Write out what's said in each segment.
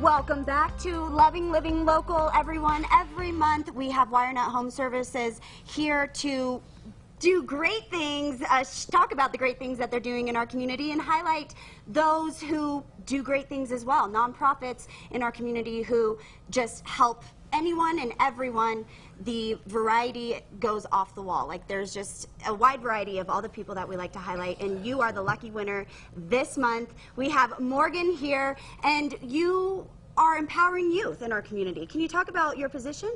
Welcome back to Loving Living Local, everyone. Every month we have WireNut Home Services here to do great things, uh, talk about the great things that they're doing in our community, and highlight those who do great things as well. Nonprofits in our community who just help anyone and everyone, the variety goes off the wall. Like there's just a wide variety of all the people that we like to highlight, and you are the lucky winner this month. We have Morgan here, and you are empowering youth in our community. Can you talk about your position?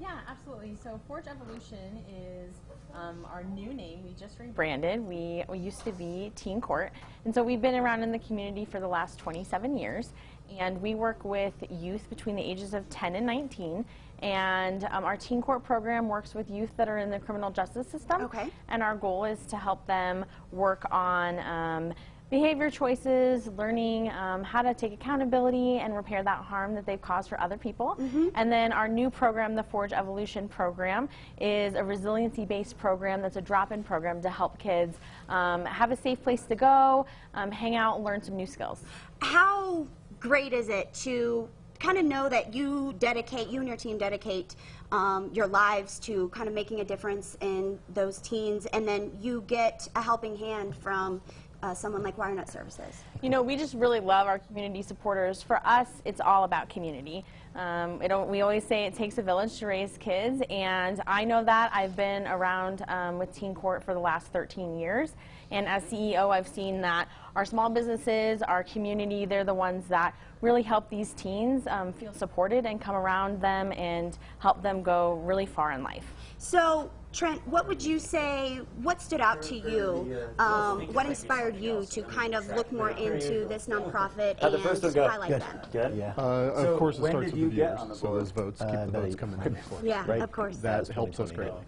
Yeah, absolutely. So Forge Evolution is um, our new name. We just rebranded. We, we used to be Teen Court. And so we've been around in the community for the last 27 years. And we work with youth between the ages of 10 and 19. And um, our Teen Court program works with youth that are in the criminal justice system. Okay. And our goal is to help them work on um, behavior choices, learning um, how to take accountability and repair that harm that they've caused for other people. Mm -hmm. And then our new program, the Forge Evolution program, is a resiliency-based program that's a drop-in program to help kids um, have a safe place to go, um, hang out, and learn some new skills. How great is it to kind of know that you dedicate, you and your team dedicate um, your lives to kind of making a difference in those teens, and then you get a helping hand from uh, someone like WireNut Services? You know, we just really love our community supporters. For us, it's all about community. Um, we always say it takes a village to raise kids, and I know that. I've been around um, with Teen Court for the last 13 years, and as CEO, I've seen that our small businesses, our community, they're the ones that really help these teens um, feel supported and come around them and help them go really far in life. So Trent, what would you say, what stood out to you? Um, what inspired you to kind of look more into this nonprofit and highlight Good. them? Good. Yeah. Uh, So of course, it when starts did with you the get viewers, on the so those votes keep Uh, the votes coming in. of course. Yeah, Right. of course. That helps us 2020. greatly.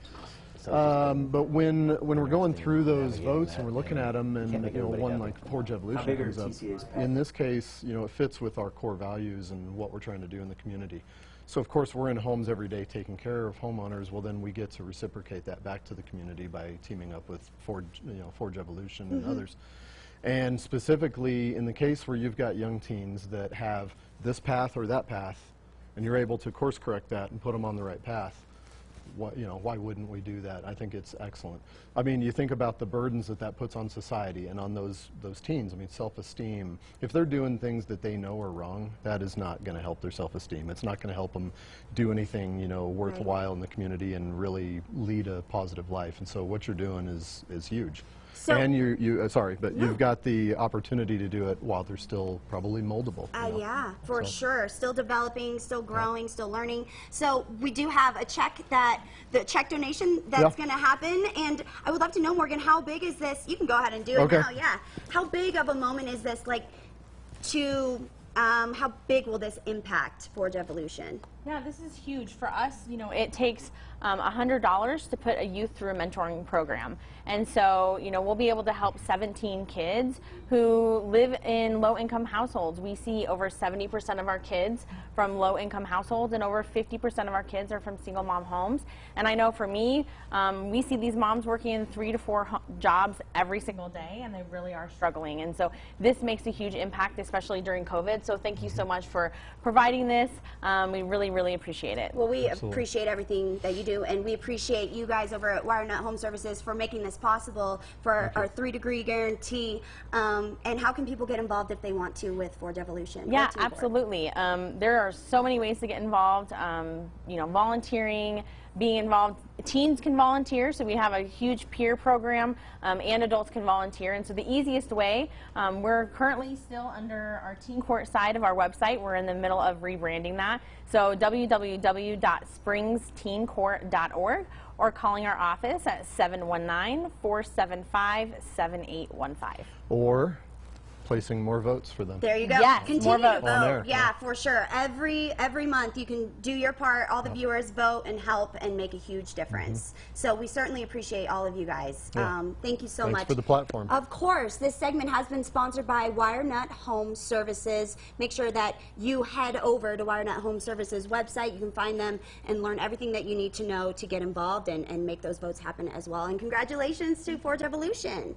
Um, but when when we're going through those votes and we're looking at them, and you know, one like Forge Evolution comes up. In this case, you know, it fits with our core values and what we're trying to do in the community. So of course, we're in homes every day taking care of homeowners. Well, then we get to reciprocate that back to the community by teaming up with Forge, you know, Forge Evolution and others. And specifically, in the case where you've got young teens that have this path or that path, and you're able to course correct that and put them on the right path, what, you know, why wouldn't we do that? I think it's excellent. I mean, you think about the burdens that that puts on society and on those, those teens. I mean, self-esteem. If they're doing things that they know are wrong, that is not going to help their self-esteem. It's not going to help them do anything, you know, worthwhile in the community and really lead a positive life. And so what you're doing is, is huge. So- and you, you uh, sorry, but you've got the opportunity to do it while they're still probably moldable. Uh, know. yeah, for So- sure. Still developing, still growing, still learning. So we do have a check that the check donation that's Yeah. going to happen, and I would love to know, Morgan, how big is this? You can go ahead and do it now. Yeah, how big of a moment is this? Like, to um, how big will this impact Forge Evolution? Yeah, this is huge. For us, you know, it takes um, $100 to put a youth through a mentoring program. And so, you know, we'll be able to help 17 kids who live in low-income households. We see over 70% of our kids from low-income households and over 50% of our kids are from single mom homes. And I know for me, um, we see these moms working in three to four jobs every single day and they really are struggling. And so this makes a huge impact, especially during COVID. So thank you so much for providing this. Um, we really, really appreciate it. Well, we appreciate everything that you do, and we appreciate you guys over at WireNut Home Services for making this possible for our three-degree guarantee. Um, and how can people get involved if they want to with Forge Evolution? Yeah, absolutely. Um, there are so many ways to get involved. Um, you know, volunteering, being involved. Teens can volunteer, so we have a huge peer program, um, and adults can volunteer. And so the easiest way, um, we're currently still under our Teen Court side of our website. We're in the middle of rebranding that. So www.springsteencourt.org or calling our office at 719-475-7815. Or placing more votes for them. There you go. Yes, Continue more to vote. On yeah, yeah. for sure. Every every month you can do your part. All the viewers vote and help and make a huge difference. So we certainly appreciate all of you guys. Yeah. Um, thank you so Thanks much for the platform. Of course, this segment has been sponsored by WireNut Home Services. Make sure that you head over to WireNut Home Services website. You can find them and learn everything that you need to know to get involved and, and make those votes happen as well. And congratulations to Forge Evolution.